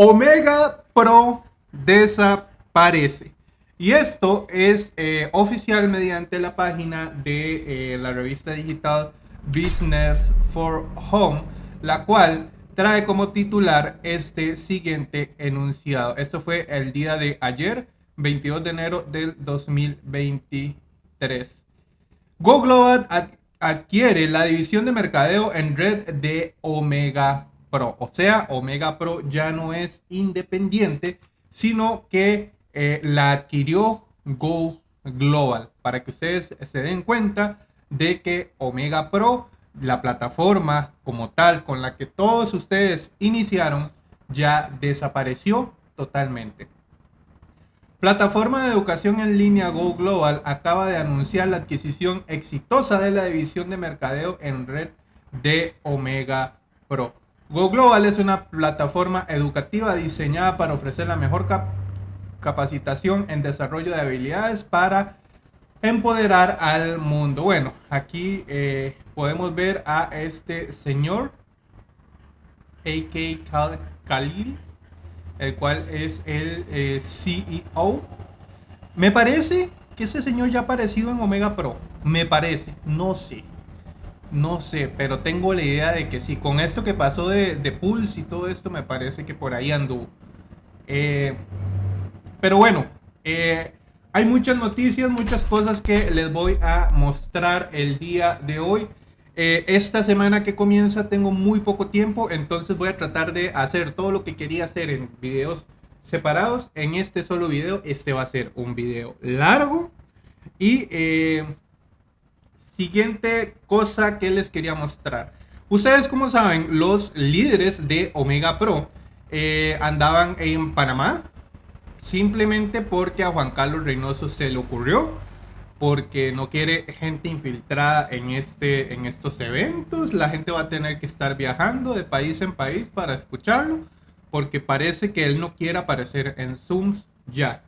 Omega Pro desaparece. Y esto es eh, oficial mediante la página de eh, la revista digital Business for Home, la cual trae como titular este siguiente enunciado. Esto fue el día de ayer, 22 de enero del 2023. Go Global adquiere la división de mercadeo en red de Omega Pro. O sea, Omega Pro ya no es independiente, sino que eh, la adquirió Go Global. Para que ustedes se den cuenta de que Omega Pro la plataforma como tal con la que todos ustedes iniciaron ya desapareció totalmente. Plataforma de educación en línea Go Global acaba de anunciar la adquisición exitosa de la división de mercadeo en red de Omega Pro. Go Global es una plataforma educativa diseñada para ofrecer la mejor capacitación en desarrollo de habilidades para empoderar al mundo. Bueno, aquí eh, podemos ver a este señor, A.K. Khalil, el cual es el eh, CEO. Me parece que ese señor ya ha aparecido en Omega Pro. Me parece, no sé. No sé, pero tengo la idea de que sí. Con esto que pasó de, Pulse y todo esto, me parece que por ahí anduvo. Eh, pero bueno, eh, hay muchas noticias, muchas cosas que les voy a mostrar el día de hoy. Eh, esta semana que comienza tengo muy poco tiempo, entonces voy a tratar de hacer todo lo que quería hacer en videos separados en este solo video. Este va a ser un video largo. Y siguiente cosa que les quería mostrar. Ustedes como saben, los líderes de Omega Pro eh, andaban en Panamá simplemente porque a Juan Carlos Reynoso se le ocurrió, porque no quiere gente infiltrada en, este, en estos eventos, la gente va a tener que estar viajando de país en país para escucharlo, porque parece que él no quiere aparecer en Zooms ya.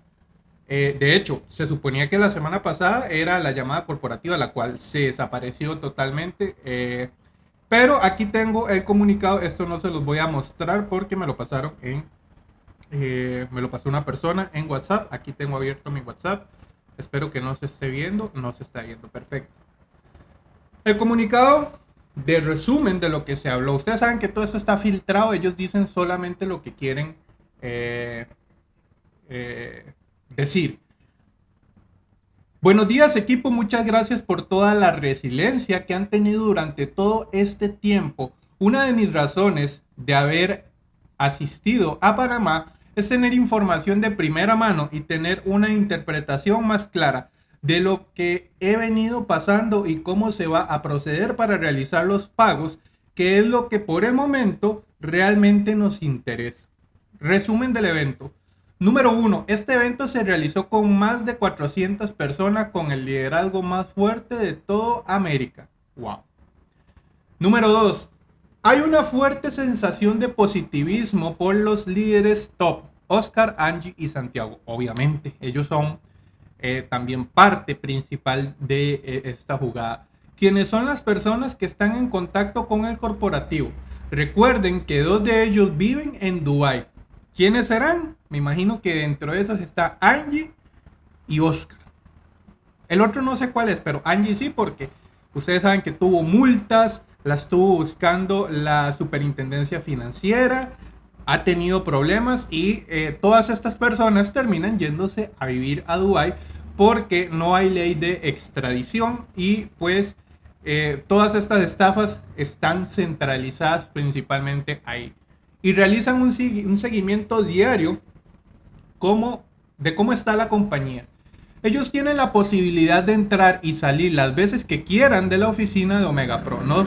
Eh, de hecho, se suponía que la semana pasada era la llamada corporativa, la cual se desapareció totalmente. Eh, pero aquí tengo el comunicado, esto no se los voy a mostrar porque me lo pasaron en eh, me lo pasó una persona en WhatsApp. Aquí tengo abierto mi WhatsApp. Espero que no se esté viendo. No se está viendo. Perfecto. El comunicado de resumen de lo que se habló. Ustedes saben que todo esto está filtrado. Ellos dicen solamente lo que quieren eh, eh, decir. Buenos días equipo, muchas gracias por toda la resiliencia que han tenido durante todo este tiempo. Una de mis razones de haber asistido a Panamá es tener información de primera mano y tener una interpretación más clara de lo que he venido pasando y cómo se va a proceder para realizar los pagos, que es lo que por el momento realmente nos interesa. Resumen del evento. Número 1. Este evento se realizó con más de 400 personas con el liderazgo más fuerte de toda América. Wow. Número 2. Hay una fuerte sensación de positivismo por los líderes top, Oscar, Angie y Santiago. Obviamente, ellos son eh, también parte principal de eh, esta jugada. Quienes son las personas que están en contacto con el corporativo. Recuerden que dos de ellos viven en Dubai. ¿Quiénes serán? Me imagino que dentro de esos está Angie y Oscar. El otro no sé cuál es, pero Angie sí, porque ustedes saben que tuvo multas, la estuvo buscando la superintendencia financiera, ha tenido problemas y eh, todas estas personas terminan yéndose a vivir a Dubai porque no hay ley de extradición y pues eh, todas estas estafas están centralizadas principalmente ahí y realizan un, un seguimiento diario de cómo está la compañía. Ellos tienen la posibilidad de entrar y salir las veces que quieran de la oficina de Omega Pro. No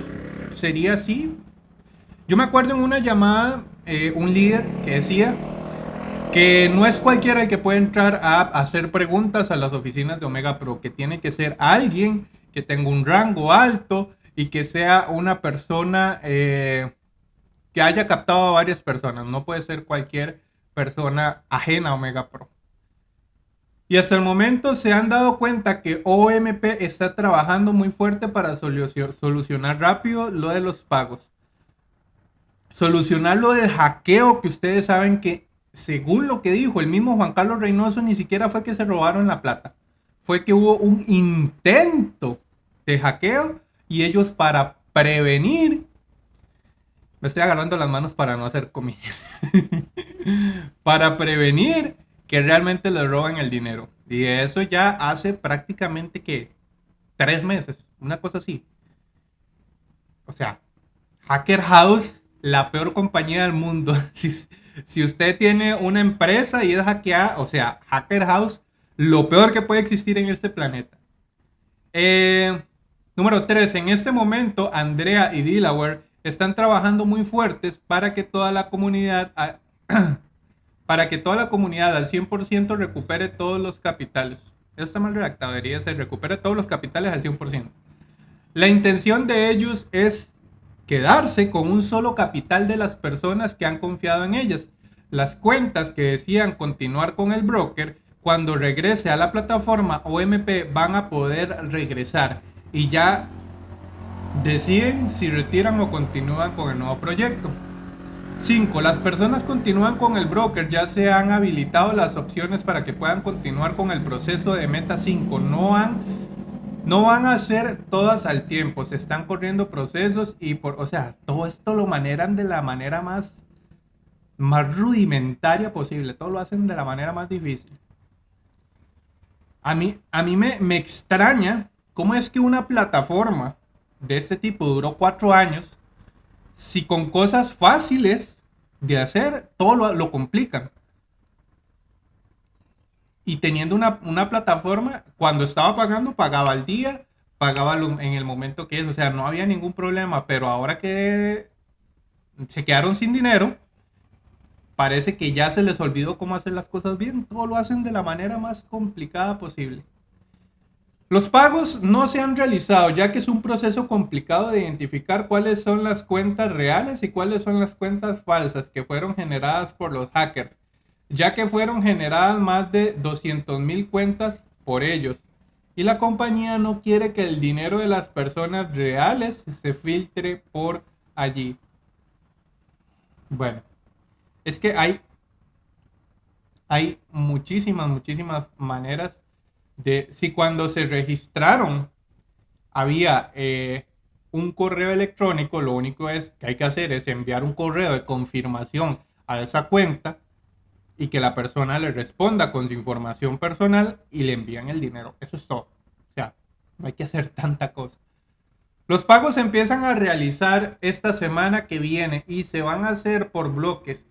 sería así. Yo me acuerdo en una llamada, eh, un líder que decía que no es cualquiera el que puede entrar a hacer preguntas a las oficinas de Omega Pro, que tiene que ser alguien que tenga un rango alto y que sea una persona eh, que haya captado a varias personas. No puede ser cualquier persona ajena a Omega Pro. Y hasta el momento se han dado cuenta que OMP está trabajando muy fuerte para solucionar rápido lo de los pagos. solucionar lo del hackeo que ustedes saben que, según lo que dijo el mismo Juan Carlos Reynoso, ni siquiera fue que se robaron la plata. Fue que hubo un intento de hackeo y ellos para prevenir... Me estoy agarrando las manos para no hacer comida. para prevenir que realmente le roban el dinero. Y eso ya hace prácticamente que tres meses, una cosa así. O sea, Hacker House, la peor compañía del mundo. si, usted tiene una empresa y es hackeada, o sea, Hacker House, lo peor que puede existir en este planeta. Eh, número 3. En este momento, Andrea y Delaware están trabajando muy fuertes para que toda la comunidad, para que toda la comunidad al 100% recupere todos los capitales. Eso está mal redactado, debería ser recupere todos los capitales al 100%. La intención de ellos es quedarse con un solo capital de las personas que han confiado en ellas. Las cuentas que decían continuar con el broker, cuando regrese a la plataforma OMP van a poder regresar y ya deciden si retiran o continúan con el nuevo proyecto. 5. Las personas continúan con el broker, ya se han habilitado las opciones para que puedan continuar con el proceso de Meta 5. No, no van a ser todas al tiempo, se están corriendo procesos y por, o sea, todo esto lo maneran de la manera más, más rudimentaria posible, todo lo hacen de la manera más difícil. A mí, a mí me, me extraña cómo es que una plataforma de este tipo duró cuatro años si con cosas fáciles de hacer, todo lo, complican. Y teniendo una, plataforma, cuando estaba pagando, pagaba al día, pagaba en el momento que es, o sea, no había ningún problema, pero ahora que se quedaron sin dinero, parece que ya se les olvidó cómo hacer las cosas bien, todo lo hacen de la manera más complicada posible. Los pagos no se han realizado ya que es un proceso complicado de identificar cuáles son las cuentas reales y cuáles son las cuentas falsas que fueron generadas por los hackers, ya que fueron generadas más de 200 mil cuentas por ellos. Y la compañía no quiere que el dinero de las personas reales se filtre por allí. Bueno, es que hay, hay muchísimas, muchísimas maneras de si cuando se registraron había eh, un correo electrónico, lo único es que hay que hacer es enviar un correo de confirmación a esa cuenta y que la persona le responda con su información personal y le envían el dinero. Eso es todo. O sea, no hay que hacer tanta cosa. Los pagos se empiezan a realizar esta semana que viene y se van a hacer por bloques.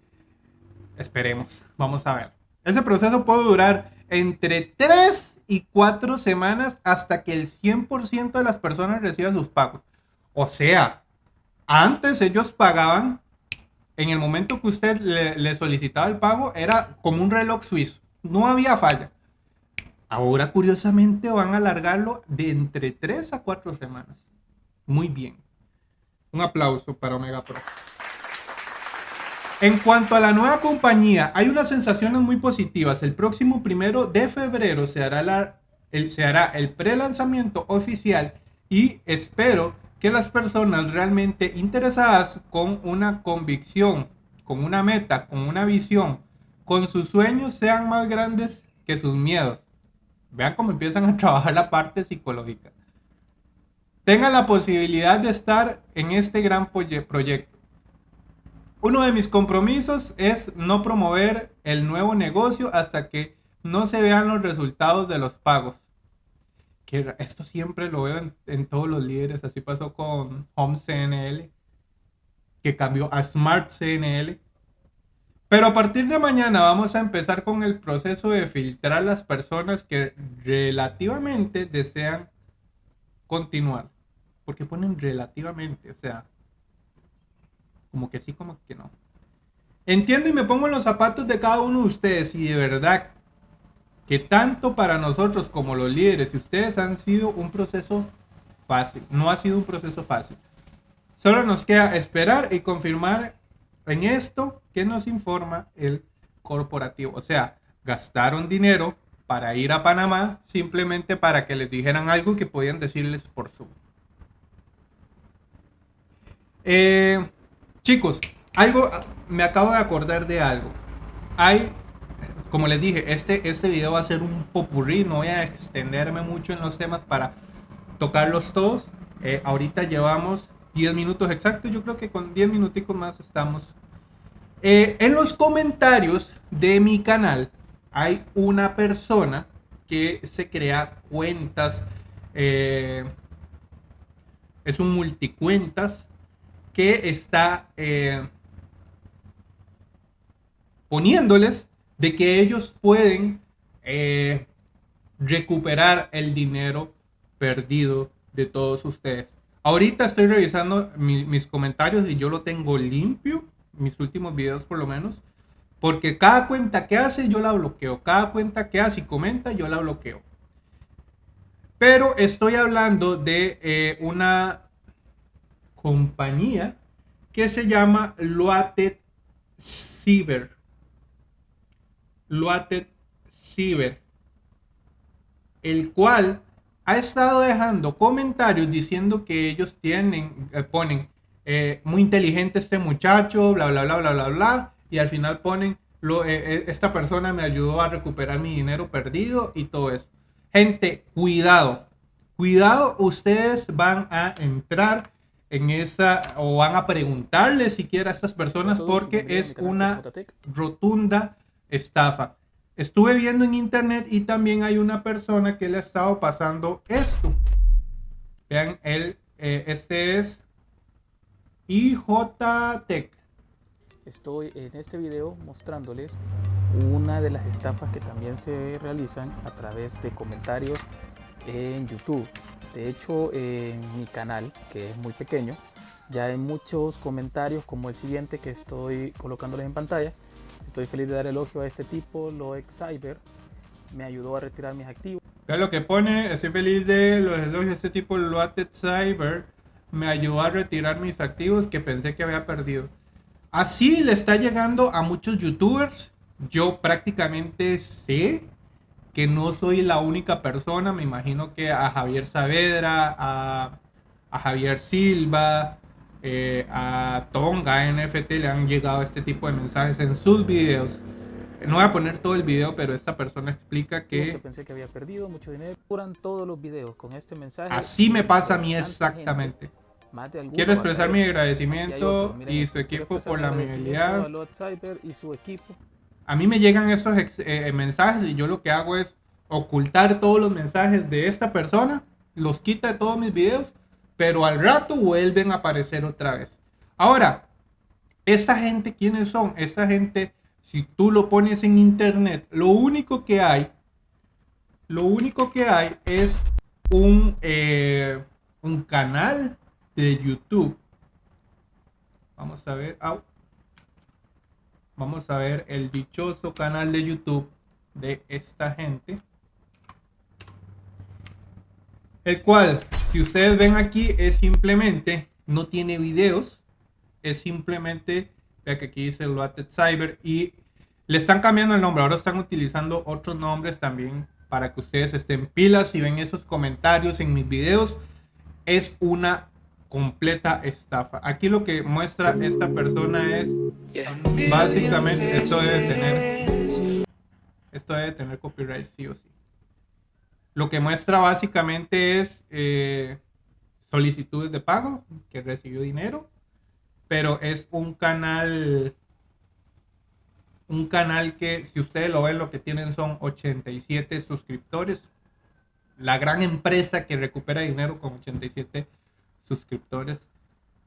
Esperemos, vamos a ver. Ese proceso puede durar entre 3 y 4 semanas hasta que el 100% de las personas reciban sus pagos. O sea, antes ellos pagaban, en el momento que usted le, solicitaba el pago, era como un reloj suizo. No había falla. Ahora, curiosamente, van a alargarlo de entre 3 a 4 semanas. Muy bien. Un aplauso para Omega Pro. En cuanto a la nueva compañía, hay unas sensaciones muy positivas. El próximo primero de febrero se hará, el, se hará el pre-lanzamiento oficial y espero que las personas realmente interesadas con una convicción, con una meta, con una visión, con sus sueños sean más grandes que sus miedos. Vean cómo empiezan a trabajar la parte psicológica. Tengan la posibilidad de estar en este gran proyecto. Uno de mis compromisos es no promover el nuevo negocio hasta que no se vean los resultados de los pagos. Que esto siempre lo veo en, todos los líderes. Así pasó con Home CNL, que cambió a Smart CNL. Pero a partir de mañana vamos a empezar con el proceso de filtrar las personas que relativamente desean continuar. Porque ponen relativamente, o sea, como que sí, como que no. Entiendo y me pongo en los zapatos de cada uno de ustedes y de verdad que tanto para nosotros como los líderes y ustedes han sido un proceso fácil. No ha sido un proceso fácil. Solo nos queda esperar y confirmar en esto que nos informa el corporativo. O sea, gastaron dinero para ir a Panamá simplemente para que les dijeran algo que podían decirles por su. Eh, Chicos, algo, me acabo de acordar de algo. Hay, como les dije, este, este video va a ser un popurrí, no voy a extenderme mucho en los temas para tocarlos todos. Eh, ahorita llevamos 10 minutos exactos, yo creo que con 10 minuticos más estamos. Eh, en los comentarios de mi canal hay una persona que se crea cuentas, eh, es un multicuentas que está poniéndoles de que ellos pueden eh, recuperar el dinero perdido de todos ustedes. Ahorita estoy revisando mis comentarios y yo lo tengo limpio, mis últimos videos por lo menos, porque cada cuenta que hace yo la bloqueo, cada cuenta que hace y comenta yo la bloqueo. Pero estoy hablando de eh, una compañía que se llama Loated Cyber. Loated Cyber, el cual ha estado dejando comentarios diciendo que ellos tienen, eh, ponen eh, muy inteligente este muchacho, bla, bla, bla, bla, bla, bla, y al final ponen, eh, esta persona me ayudó a recuperar mi dinero perdido y todo eso. Gente, cuidado, cuidado, ustedes van a entrar en esa o van a preguntarle siquiera a estas personas porque es una rotunda estafa. Estuve viendo en internet y también hay una persona que le ha estado pasando esto. Vean, él, eh, este es IJ Tech. Estoy en este video mostrándoles una de las estafas que también se realizan a través de comentarios en YouTube. De hecho, en mi canal, que es muy pequeño, ya hay muchos comentarios como el siguiente que estoy colocándoles en pantalla, Estoy feliz de dar elogio a este tipo, Loex Cyber. Me ayudó a retirar mis activos. Vean lo que pone, estoy feliz de los elogios a este tipo, Loated Cyber. Me ayudó a retirar mis activos que pensé que había perdido. Así le está llegando a muchos youtubers. Yo prácticamente sé que no soy la única persona. Me imagino que a Javier Saavedra, a, a Javier Silva, eh, a Tonga NFT le han llegado este tipo de mensajes en sus videos. No voy a poner todo el video, pero esta persona explica que... Pensé que había perdido mucho dinero. Curan todos los videos con este mensaje. Así me pasa a mí exactamente. Quiero expresar mi agradecimiento y su equipo por la amabilidad. Y su equipo. A mí me llegan estos eh, mensajes y yo lo que hago es ocultar todos los mensajes de esta persona, los quita de todos mis videos pero al rato vuelven a aparecer otra vez. Ahora, esa gente, ¿quiénes son? Esa gente, si tú lo pones en internet, lo único que hay, lo único que hay es un, eh, un canal de YouTube. Vamos a ver, vamos a ver el dichoso canal de YouTube de esta gente. El cual si ustedes ven aquí, es simplemente, no tiene videos, es simplemente, vea que aquí dice Loated Cyber y le están cambiando el nombre, ahora están utilizando otros nombres también para que ustedes estén pilas y ven esos comentarios en mis videos. Es una completa estafa. Aquí lo que muestra esta persona es básicamente esto debe tener esto debe tener copyright sí o sí. Lo que muestra básicamente es eh, solicitudes de pago, que recibió dinero, pero es un canal, un canal que si ustedes lo ven, lo que tienen son 87 suscriptores. La gran empresa que recupera dinero con 87 suscriptores.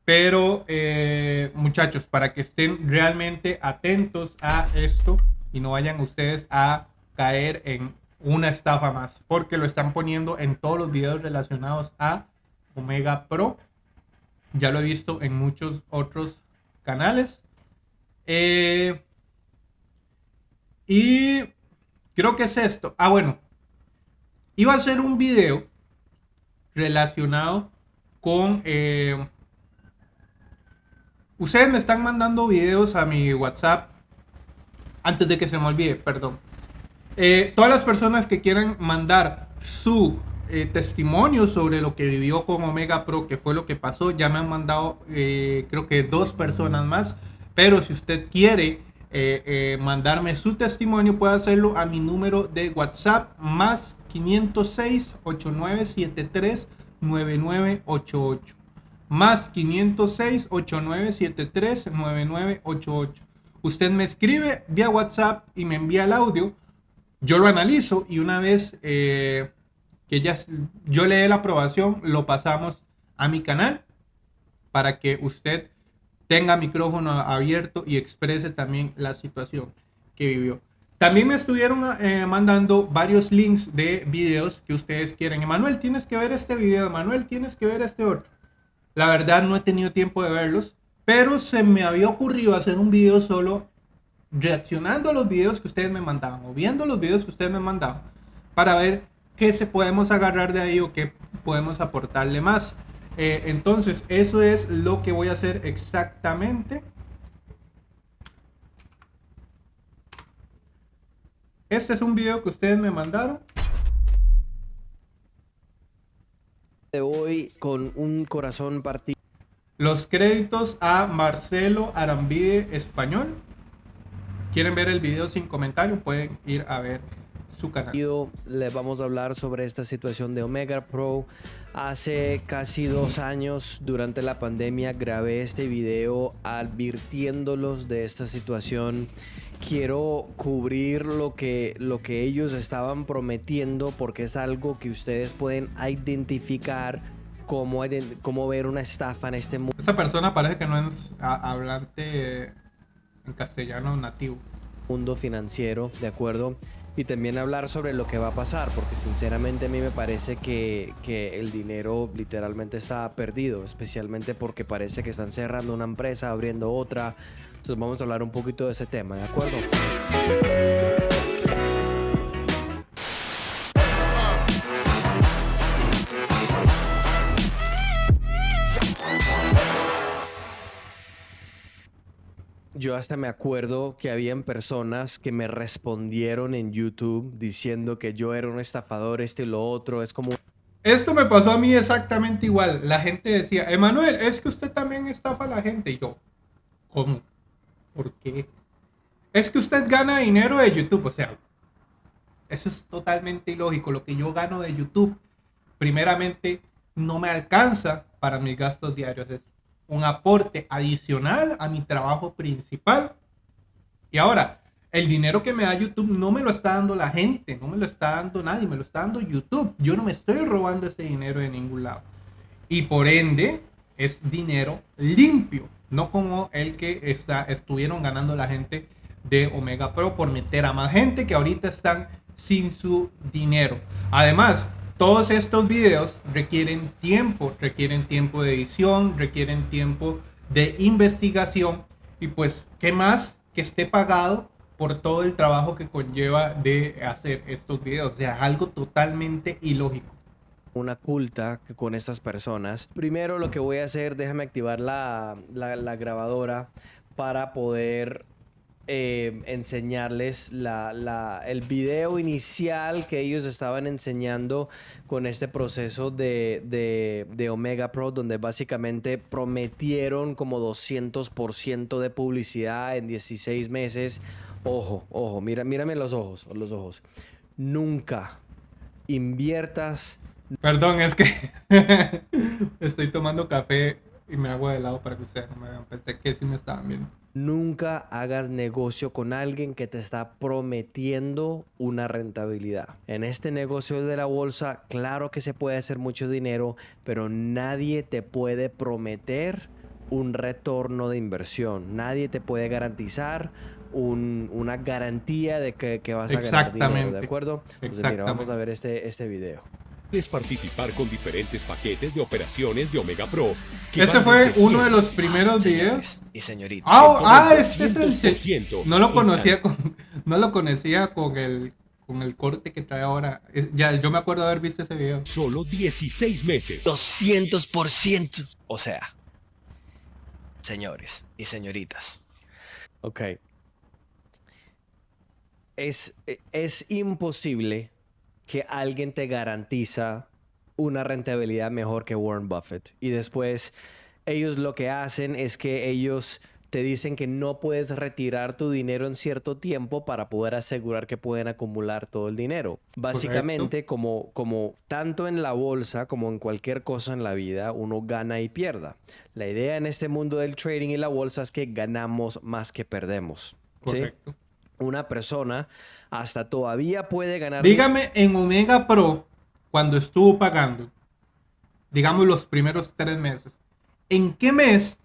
Pero eh, muchachos, para que estén realmente atentos a esto y no vayan ustedes a caer en una estafa más, porque lo están poniendo en todos los videos relacionados a Omega Pro. Ya lo he visto en muchos otros canales. Eh, y creo que es esto. Ah, bueno. Iba a hacer un video relacionado con... Eh, ustedes me están mandando videos a mi WhatsApp. Antes de que se me olvide, perdón. Eh, todas las personas que quieran mandar su eh, testimonio sobre lo que vivió con Omega Pro, que fue lo que pasó, ya me han mandado, creo que dos personas más. Pero si usted quiere mandarme su testimonio, puede hacerlo a mi número de WhatsApp más 506 8973 9988 más 506 8973 9988 usted me escribe vía WhatsApp y me envía el audio. Yo lo analizo y una vez eh, que ya yo le dé la aprobación lo pasamos a mi canal para que usted tenga micrófono abierto y exprese también la situación que vivió. También me estuvieron eh, mandando varios links de videos que ustedes quieren. Emanuel, tienes que ver este video. Emanuel, tienes que ver este otro. La verdad no he tenido tiempo de verlos, pero se me había ocurrido hacer un video solo reaccionando a los videos que ustedes me mandaban o viendo los videos que ustedes me mandaban para ver qué se podemos agarrar de ahí o qué podemos aportarle más. Eh, entonces, eso es lo que voy a hacer exactamente. Este es un video que ustedes me mandaron. De hoy con un corazón partido. Los créditos a Marcelo Arambide Español. ¿Quieren ver el video sin comentario? Pueden ir a ver su canal. Les vamos a hablar sobre esta situación de Omega Pro. Hace casi dos años, durante la pandemia, grabé este video advirtiéndolos de esta situación. Quiero cubrir lo que, lo que ellos estaban prometiendo porque es algo que ustedes pueden identificar cómo, cómo ver una estafa en este mundo. Esa persona parece que no es hablante en castellano nativo. Mundo financiero, ¿de acuerdo? y también hablar sobre lo que va a pasar, porque sinceramente a mí me parece que, que, el dinero literalmente está perdido, especialmente porque parece que están cerrando una empresa, abriendo otra. Entonces vamos a hablar un poquito de ese tema, ¿de acuerdo? Yo hasta me acuerdo que habían personas que me respondieron en YouTube diciendo que yo era un estafador, este y lo otro. Es como... Esto me pasó a mí exactamente igual. La gente decía, Emanuel, es que usted también estafa a la gente. Y yo, ¿cómo? ¿Por qué? Es que usted gana dinero de YouTube. O sea, eso es totalmente ilógico. Lo que yo gano de YouTube, primeramente, no me alcanza para mis gastos diarios un aporte adicional a mi trabajo principal. Y ahora, el dinero que me da YouTube no me lo está dando la gente, no me lo está dando nadie, me lo está dando YouTube. Yo no me estoy robando ese dinero de ningún lado. Y por ende, es dinero limpio, no como el que está, estuvieron ganando la gente de Omega Pro por meter a más gente que ahorita están sin su dinero. Además, todos estos videos requieren tiempo, requieren tiempo de edición, requieren tiempo de investigación y pues, ¿qué más que esté pagado por todo el trabajo que conlleva de hacer estos videos? O sea, algo totalmente ilógico una culta con estas personas. Primero lo que voy a hacer, déjame activar la, la, la grabadora para poder eh, enseñarles la, el video inicial que ellos estaban enseñando con este proceso de, de, Omega Pro, donde básicamente prometieron como 200% de publicidad en 16 meses. Ojo, ojo, mira, mírame los ojos, los ojos. Nunca inviertas. Perdón, es que estoy tomando café y me hago de lado para que ustedes no me vean. Pensé que sí me estaban viendo. Nunca hagas negocio con alguien que te está prometiendo una rentabilidad. En este negocio de la bolsa, claro que se puede hacer mucho dinero, pero nadie te puede prometer un retorno de inversión. Nadie te puede garantizar una garantía de que, vas a ganar dinero, ¿de acuerdo? Entonces, vamos a ver este, este video participar con diferentes paquetes de operaciones de Omega Pro. Ese fue uno de los primeros videos. Y señorita. Ah, ah este es el. No lo conocía con, no lo conocía con el con el corte que trae ahora. Ya, yo me acuerdo de haber visto ese video. Solo 16 meses. 200%. O sea, señores y señoritas. Ok. Es, es imposible que alguien te garantiza una rentabilidad mejor que Warren Buffett. Y después ellos lo que hacen es que ellos te dicen que no puedes retirar tu dinero en cierto tiempo para poder asegurar que pueden acumular todo el dinero. Básicamente, como, como tanto en la bolsa como en cualquier cosa en la vida, uno gana y pierda. La idea en este mundo del trading y la bolsa es que ganamos más que perdemos. Una persona hasta todavía puede ganar. Dígame en Omega Pro, cuando estuvo pagando, digamos los primeros tres meses, ¿en qué mes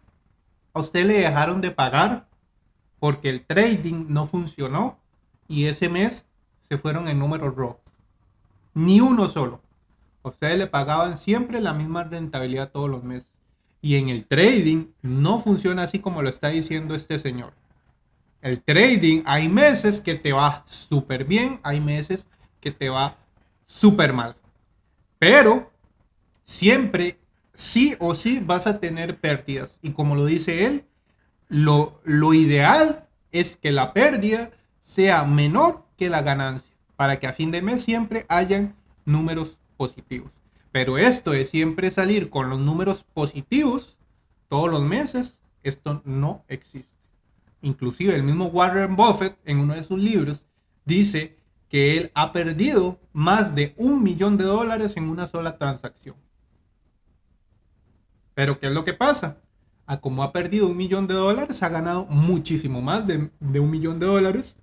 a usted le dejaron de pagar porque el trading no funcionó y ese mes se fueron en números rojos? Ni uno solo. Ustedes le pagaban siempre la misma rentabilidad todos los meses. Y en el trading no funciona así como lo está diciendo este señor. El trading, hay meses que te va súper bien, hay meses que te va súper mal. Pero siempre, sí o sí, vas a tener pérdidas. Y como lo dice él, lo, lo ideal es que la pérdida sea menor que la ganancia. Para que a fin de mes siempre hayan números positivos. Pero esto de siempre salir con los números positivos todos los meses, esto no existe. Inclusive el mismo Warren Buffett en uno de sus libros dice que él ha perdido más de un millón de dólares en una sola transacción. Pero ¿qué es lo que pasa? A como ha perdido un millón de dólares, ha ganado muchísimo más de, de un millón de dólares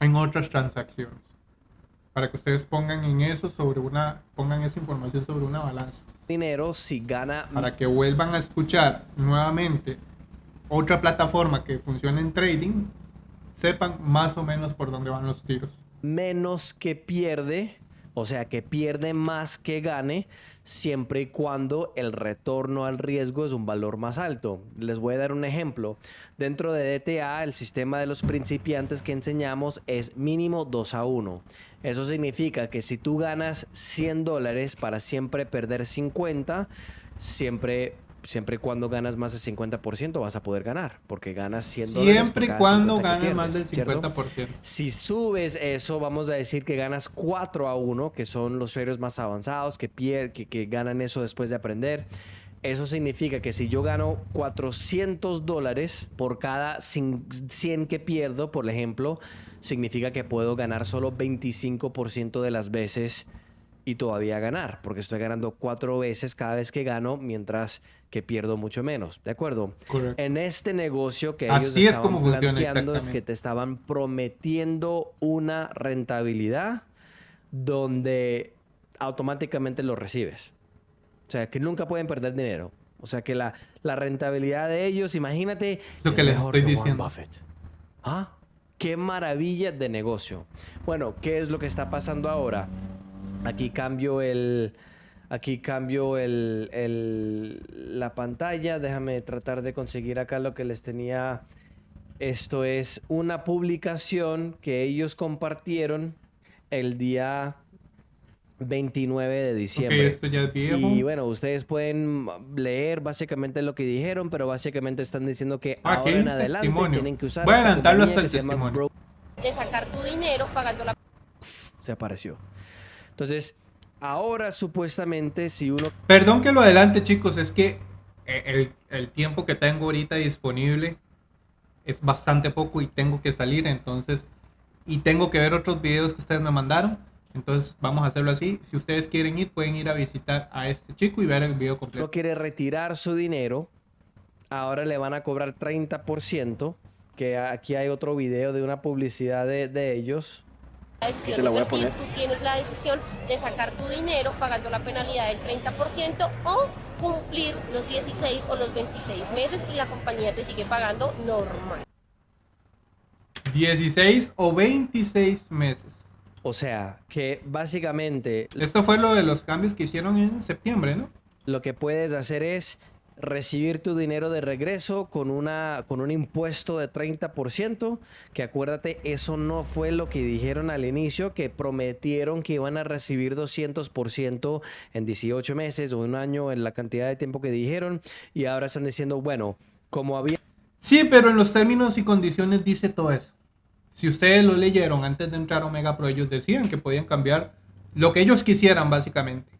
en otras transacciones. Para que ustedes pongan en eso sobre una, pongan esa información sobre una balanza. dinero si gana Para que vuelvan a escuchar nuevamente otra plataforma que funciona en trading, sepan más o menos por dónde van los tiros. menos que pierde, o sea, que pierde más que gane, siempre y cuando el retorno al riesgo es un valor más alto. Les voy a dar un ejemplo. Dentro de DTA, el sistema de los principiantes que enseñamos es mínimo 2 a 1. Eso significa que si tú ganas 100 dólares para siempre perder 50, siempre... Siempre y cuando ganas más del 50% vas a poder ganar, porque ganas 100 dólares. por Siempre y cuando 50 ganes más del pierdes, ¿cierto? 50%. Si subes eso, vamos a decir que ganas 4 a 1, que son los traders más avanzados, que, pier- que, que ganan eso después de aprender. Eso significa que si yo gano 400 dólares por cada cin- 100 que pierdo, por ejemplo, significa que puedo ganar solo 25% de las veces y todavía ganar, porque estoy ganando cuatro veces cada vez que gano, mientras que pierdo mucho menos. ¿De acuerdo? Correcto. En este negocio que ellos Así es como planteando es que te estaban prometiendo una rentabilidad donde automáticamente lo recibes. O sea, que nunca pueden perder dinero. O sea, que la, la rentabilidad de ellos, imagínate, lo que les estoy que diciendo. Buffett. ¿Ah? Qué maravilla de negocio. Bueno, ¿qué es lo que está pasando ahora? Aquí cambio el... Aquí cambio el, el- la pantalla. Déjame tratar de conseguir acá lo que les tenía. Esto es una publicación que ellos compartieron el día 29 de diciembre. esto ya es viejo. Y bueno, ustedes pueden leer básicamente lo que dijeron, pero básicamente están diciendo que Ah, ahora en adelante testimonio. tienen que usar Voy a adelantarlo hasta el testimonio. Bro- de sacar tu dinero pagando la se apareció. Entonces, ahora supuestamente si uno Perdón que lo adelante, chicos, es que eh, el, el tiempo que tengo ahorita disponible es bastante poco y tengo que salir, entonces, y tengo que ver otros videos que ustedes me mandaron. Entonces, vamos a hacerlo así. Si ustedes quieren ir, pueden ir a visitar a este chico y ver el video no completo. quiere retirar su dinero, ahora le van a cobrar 30%, que aquí hay otro video de una publicidad de, de ellos. Decisión Se la de voy a invertir, poner. tú tienes la decisión de sacar tu dinero pagando la penalidad del 30% o cumplir los 16 o los 26 meses y la compañía te sigue pagando normal. 16 o 26 meses. O sea, que básicamente Esto fue lo de los cambios que hicieron en septiembre, ¿no? lo que puedes hacer es recibir tu dinero de regreso con, una, con un impuesto de 30%, que acuérdate, eso no fue lo que dijeron al inicio, que prometieron que iban a recibir 200% en 18 meses o un año en la cantidad de tiempo que dijeron, y ahora están diciendo, bueno, como había... Sí, pero en los términos y condiciones dice todo eso. Si ustedes lo leyeron antes de entrar a Omega Pro, ellos decían que podían cambiar lo que ellos quisieran, básicamente.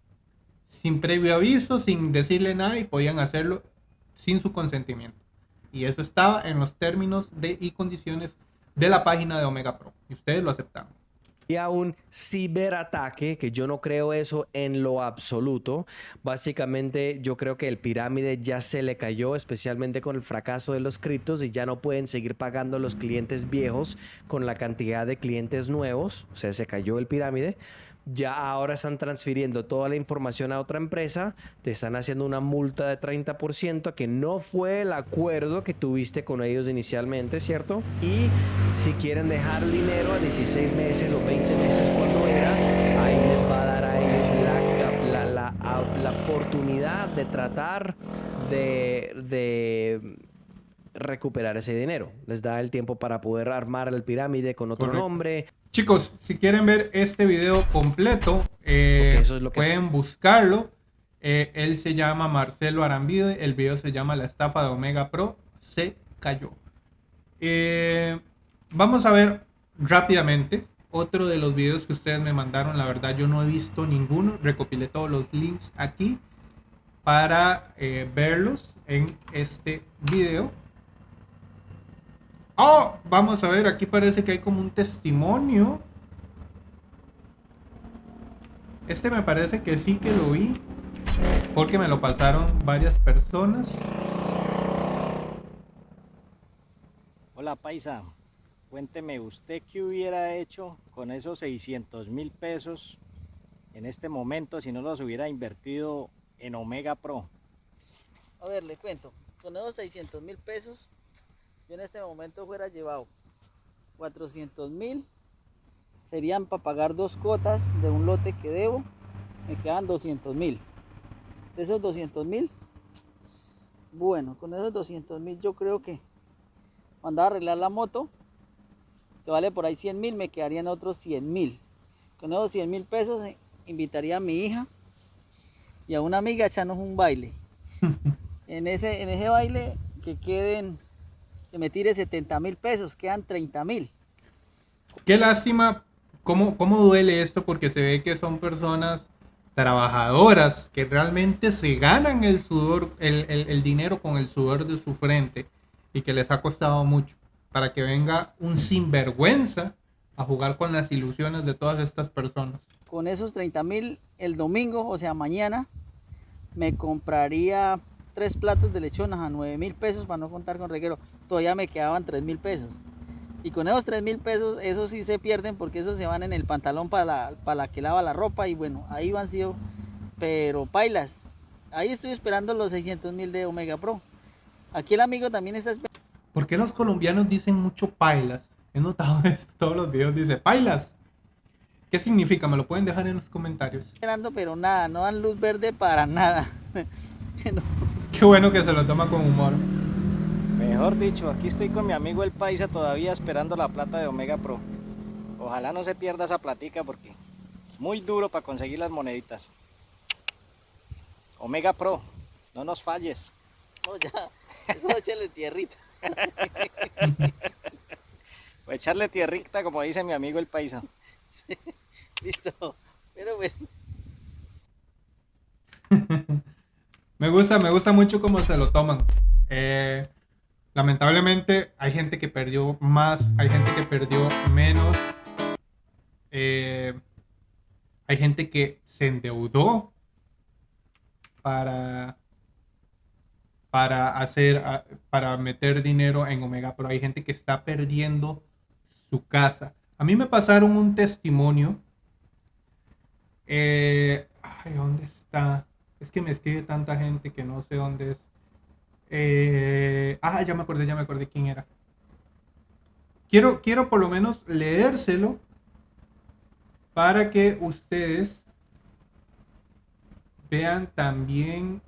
Sin previo aviso, sin decirle nada y podían hacerlo sin su consentimiento. Y eso estaba en los términos de, y condiciones de la página de Omega Pro. Y ustedes lo aceptaron. Y a un ciberataque, que yo no creo eso en lo absoluto. Básicamente yo creo que el pirámide ya se le cayó, especialmente con el fracaso de los criptos y ya no pueden seguir pagando los clientes viejos con la cantidad de clientes nuevos. O sea, se cayó el pirámide ya ahora están transfiriendo toda la información a otra empresa, te están haciendo una multa de 30% que no fue el acuerdo que tuviste con ellos inicialmente, ¿cierto? Y si quieren dejar dinero a 16 meses o 20 meses cuando era, ahí les va a dar a ellos la, la, la, oportunidad de tratar de, de recuperar ese dinero. Les da el tiempo para poder armar el pirámide con otro nombre. Chicos, si quieren ver este video completo, eh, pueden buscarlo. Eh, él se llama Marcelo Arambide. El video se llama La estafa de Omega Pro. Se cayó. Eh, vamos a ver rápidamente otro de los videos que ustedes me mandaron. La verdad yo no he visto ninguno. Recopilé todos los links aquí para verlos en este video. Oh, vamos a ver, aquí parece que hay como un testimonio. Este me parece que sí que lo vi. Porque me lo pasaron varias personas. Hola Paisa, cuénteme usted qué hubiera hecho con esos 600 mil pesos en este momento si no los hubiera invertido en Omega Pro. A ver, le cuento, con esos 600 mil pesos yo en este momento fuera llevado 400 mil, serían para pagar dos cotas de un lote que debo, me quedan 200 mil. De esos 200 mil, bueno, con esos 200 mil yo creo que mandar a arreglar la moto, que vale por ahí 100 mil, me quedarían otros 100 mil. Con esos 100 mil pesos eh, invitaría a mi hija y a una amiga a echarnos un baile. en, ese, en ese baile que queden que me tire 70 mil pesos, quedan 30 mil. Qué lástima, cómo, cómo duele esto, porque se ve que son personas trabajadoras que realmente se ganan el sudor, el, el, dinero con el sudor de su frente y que les ha costado mucho para que venga un sinvergüenza a jugar con las ilusiones de todas estas personas. Con esos 30 mil el domingo, o sea mañana, me compraría tres platos de lechonas a 9 mil pesos para no contar con reguero todavía me quedaban 3 mil pesos. Y con esos 3 mil pesos, esos sí se pierden porque esos se van en el pantalón para la, para la que lava la ropa. Y bueno, ahí van sido, pero pailas. Ahí estoy esperando los 600 mil de Omega Pro. Aquí el amigo también está esperando. ¿Por qué los colombianos dicen mucho pailas? He notado esto, todos los videos dice pailas. ¿Qué significa? Me lo pueden dejar en los comentarios. Esperando, pero nada, no dan luz verde para nada. Qué bueno que se lo toma con humor. Mejor dicho, aquí estoy con mi amigo el Paisa todavía esperando la plata de Omega Pro. Ojalá no se pierda esa platica porque muy duro para conseguir las moneditas. Omega Pro, no nos falles. No, ya, eso echarle tierrita. Voy a echarle tierrita como dice mi amigo el Paisa. Listo, pero pues... me gusta, me gusta mucho cómo se lo toman. Eh, lamentablemente hay gente que perdió más, hay gente que perdió menos. Eh, hay gente que se endeudó para, para hacer, para meter dinero en Omega, pero hay gente que está perdiendo su casa. A mí me pasaron un testimonio. Eh, ay, ¿dónde está? Es que me escribe tanta gente que no sé dónde es. Eh, ah, ya me acordé, ya me acordé quién era. Quiero, quiero por lo menos leérselo para que ustedes vean también.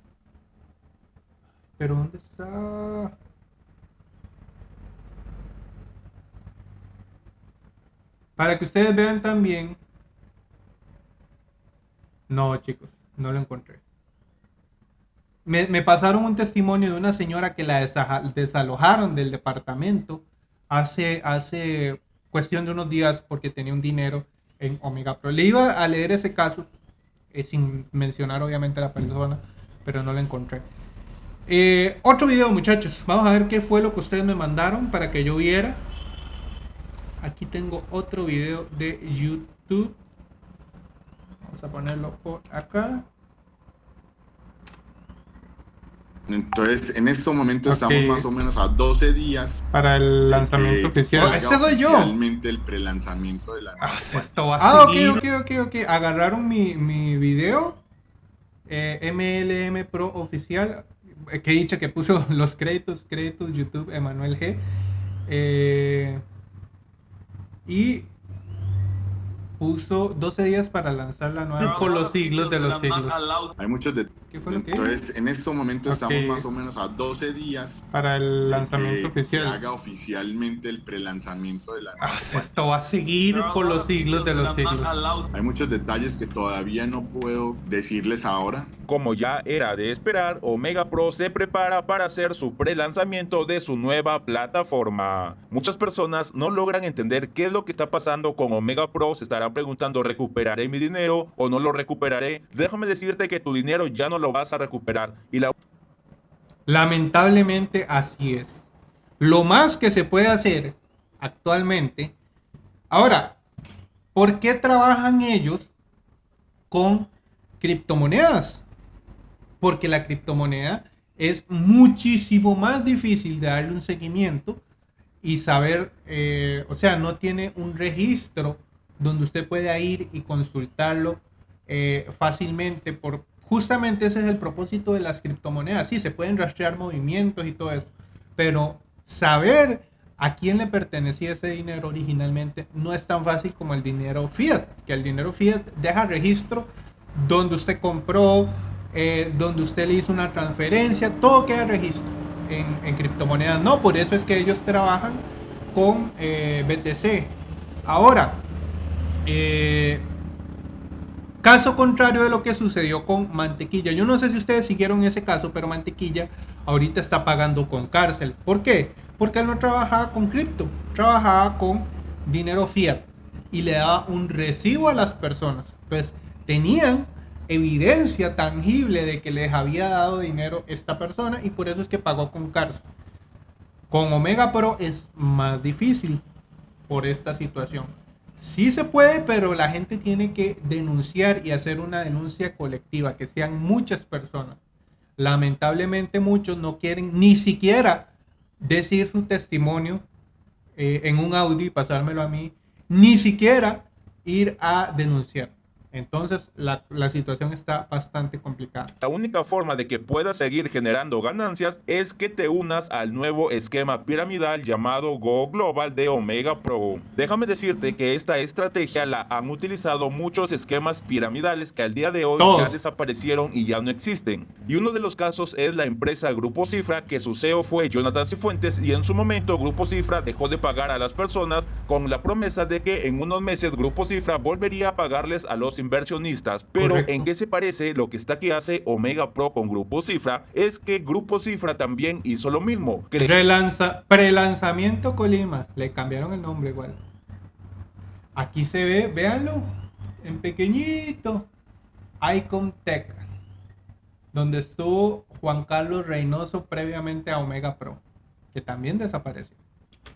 Pero ¿dónde está? Para que ustedes vean también. No, chicos, no lo encontré. Me, pasaron un testimonio de una señora que la desalojaron del departamento hace, hace cuestión de unos días porque tenía un dinero en Omega Pro. Le iba a leer ese caso eh, sin mencionar obviamente a la persona, pero no lo encontré. Eh, otro video, muchachos. Vamos a ver qué fue lo que ustedes me mandaron para que yo viera. Aquí tengo otro video de YouTube. Vamos a ponerlo por acá. Entonces, en este momento Ok. estamos más o menos a 12 días Para el lanzamiento oficial. se ¡Este haga soy yo! Oficialmente el prelanzamiento de la Ah, nueva esto va a seguir. ok, ok, ok, ok. Agarraron mi, mi video. eh, MLM Pro oficial. eh, que he dicho que puso los créditos, créditos YouTube Emanuel G. eh, y puso 12 días para lanzar la nueva por los siglos de los siglos. Hay muchos de... ¿Qué fue lo que Entonces, en este momento estamos más o menos a 12 días Para el lanzamiento que se oficial. haga oficialmente el prelanzamiento de la Ah, esto va a seguir por los siglos de los siglos. Hay muchos detalles que todavía no puedo decirles ahora. Como ya era de esperar, Omega Pro se prepara para hacer su pre-lanzamiento de su nueva plataforma. Muchas personas no logran entender qué es lo que está pasando con Omega Pro, se estarán preguntando, ¿recuperaré mi dinero o no lo recuperaré? Déjame decirte que tu dinero ya no lo vas a recuperar y la Lamentablemente así es. Lo más que se puede hacer actualmente. Ahora, ¿por qué trabajan ellos con criptomonedas? Porque la criptomoneda es muchísimo más difícil de darle un seguimiento y saber, eh, o sea, no tiene un registro donde usted pueda ir y consultarlo eh, fácilmente por justamente ese es el propósito de las criptomonedas. Sí, se pueden rastrear movimientos y todo eso, pero saber a quién le pertenecía ese dinero originalmente no es tan fácil como el dinero fiat, que el dinero fiat deja registro donde usted compró, eh, donde usted le hizo una transferencia, todo queda registro. En, criptomonedas no, por eso es que ellos trabajan con eh, BTC. Ahora, eh, Caso contrario de lo que sucedió con Mantequilla. Yo no sé si ustedes siguieron ese caso, pero Mantequilla ahorita está pagando con cárcel. ¿Por qué? Porque él no trabajaba con cripto, trabajaba con dinero fiat y le daba un recibo a las personas. Entonces, tenían evidencia tangible de que les había dado dinero esta persona y por eso es que pagó con cárcel. Con Omega Pro es más difícil por esta situación. Sí se puede, pero la gente tiene que denunciar y hacer una denuncia colectiva, que sean muchas personas. Lamentablemente muchos no quieren ni siquiera decir su testimonio eh, en un audio y pasármelo a mí, ni siquiera ir a denunciar. Entonces la, la situación está bastante complicada. La única forma de que puedas seguir generando ganancias es que te unas al nuevo esquema piramidal llamado Go Global de Omega Pro. Déjame decirte que esta estrategia la han utilizado muchos esquemas piramidales que al día de hoy Todos. ya desaparecieron y ya no existen. Y uno de los casos es la empresa Grupo Cifra, que su CEO fue Jonathan Cifuentes y en su momento Grupo Cifra dejó de pagar a las personas con la promesa de que en unos meses Grupo Cifra volvería a pagarles a los inversionistas. Pero Correcto. en qué se parece lo que está que hace Omega Pro con Grupo Cifra es que Grupo Cifra también hizo lo mismo. Cre- Relanza, prelanzamiento Colima. Le cambiaron el nombre igual. Aquí se ve, véanlo, en pequeñito. Icon Tech. Donde estuvo Juan Carlos Reynoso previamente a Omega Pro. Que también desapareció.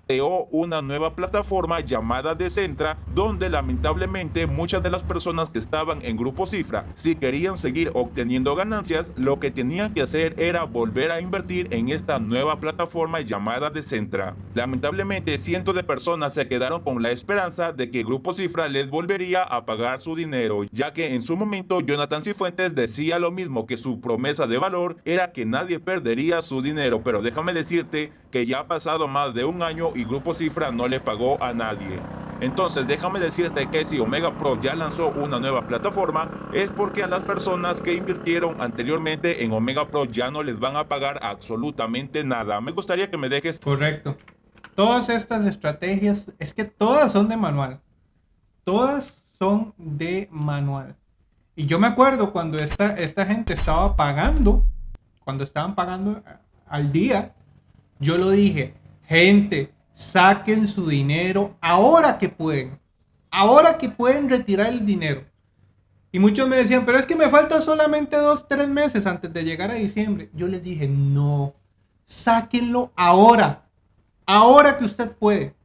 Creó una nueva plataforma llamada Decentra, donde lamentablemente muchas de las personas que estaban en Grupo Cifra, si querían seguir obteniendo ganancias, lo que tenían que hacer era volver a invertir en esta nueva plataforma llamada Decentra. Lamentablemente, cientos de personas se quedaron con la esperanza de que Grupo Cifra les volvería a pagar su dinero, ya que en su momento Jonathan Cifuentes decía lo mismo que su promesa de valor era que nadie perdería su dinero, pero déjame decirte que ya ha pasado más de un año y Grupo Cifra no le pagó a nadie. Entonces déjame decirte que si Omega Pro ya lanzó una nueva plataforma es porque a las personas que invirtieron anteriormente en Omega Pro ya no les van a pagar absolutamente nada. Me gustaría que me dejes Correcto. Todas estas estrategias, es que todas son de manual. Todas son de manual. Y yo me acuerdo cuando esta, esta gente estaba pagando, cuando estaban pagando al día, yo lo dije, gente, saquen su dinero ahora que pueden. Ahora que pueden retirar el dinero. Y muchos me decían, pero es que me falta solamente dos, tres meses antes de llegar a diciembre. Yo les dije, no, sáquenlo ahora, ahora que usted puede.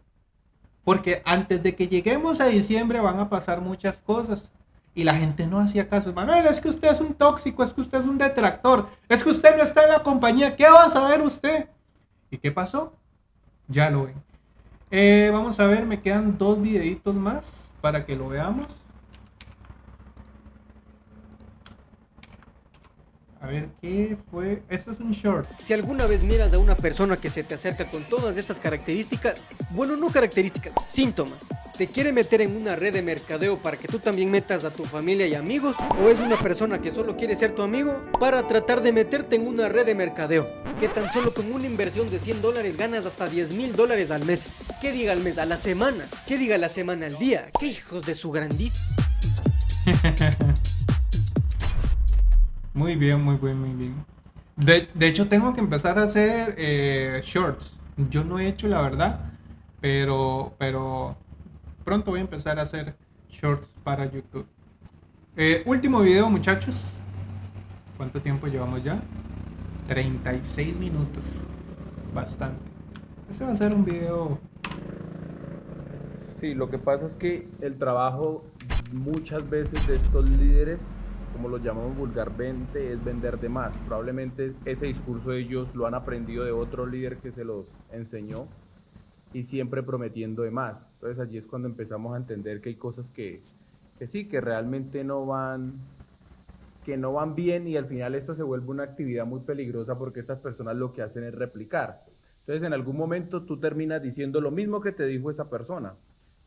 Porque antes de que lleguemos a diciembre van a pasar muchas cosas. Y la gente no hacía caso. Manuel, es que usted es un tóxico, es que usted es un detractor, es que usted no está en la compañía. ¿Qué va a saber usted? ¿Y qué pasó? Ya lo ven. Eh, vamos a ver, me quedan dos videitos más para que lo veamos. A ver, ¿qué fue? Esto es un short. Si alguna vez miras a una persona que se te acerca con todas estas características, bueno, no características, síntomas, ¿te quiere meter en una red de mercadeo para que tú también metas a tu familia y amigos? ¿O es una persona que solo quiere ser tu amigo para tratar de meterte en una red de mercadeo? Que tan solo con una inversión de 100 dólares ganas hasta 10 mil dólares al mes. ¿Qué diga al mes? A la semana. ¿Qué diga la semana al día? ¿Qué hijos de su grandísimo? Muy bien, muy bien, muy bien. De, de hecho, tengo que empezar a hacer eh, shorts. Yo no he hecho, la verdad, pero, pero pronto voy a empezar a hacer shorts para YouTube. Eh, último video, muchachos. ¿Cuánto tiempo llevamos ya? 36 minutos. Bastante. Este va a ser un video. Sí, lo que pasa es que el trabajo muchas veces de estos líderes como lo llamamos vulgarmente, es vender de más. Probablemente ese discurso ellos lo han aprendido de otro líder que se los enseñó y siempre prometiendo de más. Entonces allí es cuando empezamos a entender que hay cosas que, que sí, que realmente no van que no van bien y al final esto se vuelve una actividad muy peligrosa porque estas personas lo que hacen es replicar. Entonces en algún momento tú terminas diciendo lo mismo que te dijo esa persona,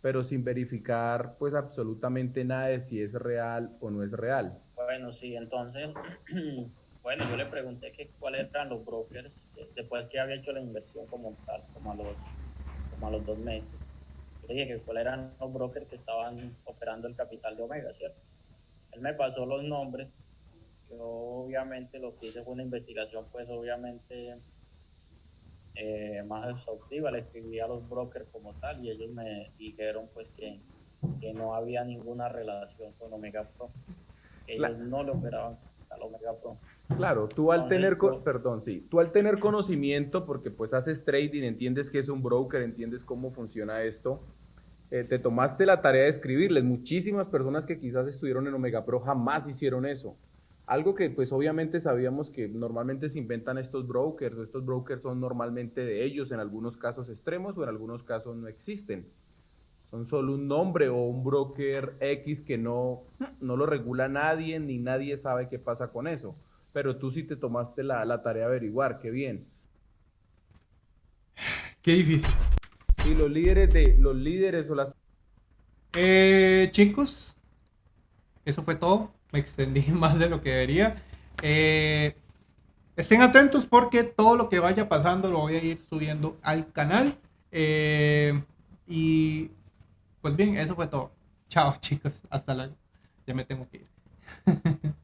pero sin verificar pues absolutamente nada de si es real o no es real. Bueno, sí, entonces, bueno, yo le pregunté que cuáles eran los brokers después que había hecho la inversión como tal, como a los, como a los dos meses. Le dije que cuáles eran los brokers que estaban operando el capital de Omega, ¿cierto? Él me pasó los nombres. Yo obviamente lo que hice fue una investigación, pues obviamente eh, más exhaustiva. Le escribí a los brokers como tal y ellos me dijeron pues que, que no había ninguna relación con Omega Pro ellos no lo operaban a Omega Pro. Claro, tú al tener, perdón, sí, tú al tener conocimiento, porque pues haces trading, entiendes que es un broker, entiendes cómo funciona esto, eh, te tomaste la tarea de escribirles. Muchísimas personas que quizás estuvieron en Omega Pro jamás hicieron eso. Algo que pues obviamente sabíamos que normalmente se inventan estos brokers, estos brokers son normalmente de ellos, en algunos casos extremos o en algunos casos no existen son solo un nombre o un broker X que no, no lo regula nadie, ni nadie sabe qué pasa con eso. Pero tú sí te tomaste la, tarea de averiguar, qué bien. Qué difícil. Y los líderes de los líderes o las eh, chicos, eso fue todo. Me extendí más de lo que debería. Eh, estén atentos porque todo lo que vaya pasando lo voy a ir subiendo al canal. Eh, y pues bien, eso fue todo. Chao chicos, hasta luego. Ya me tengo que ir.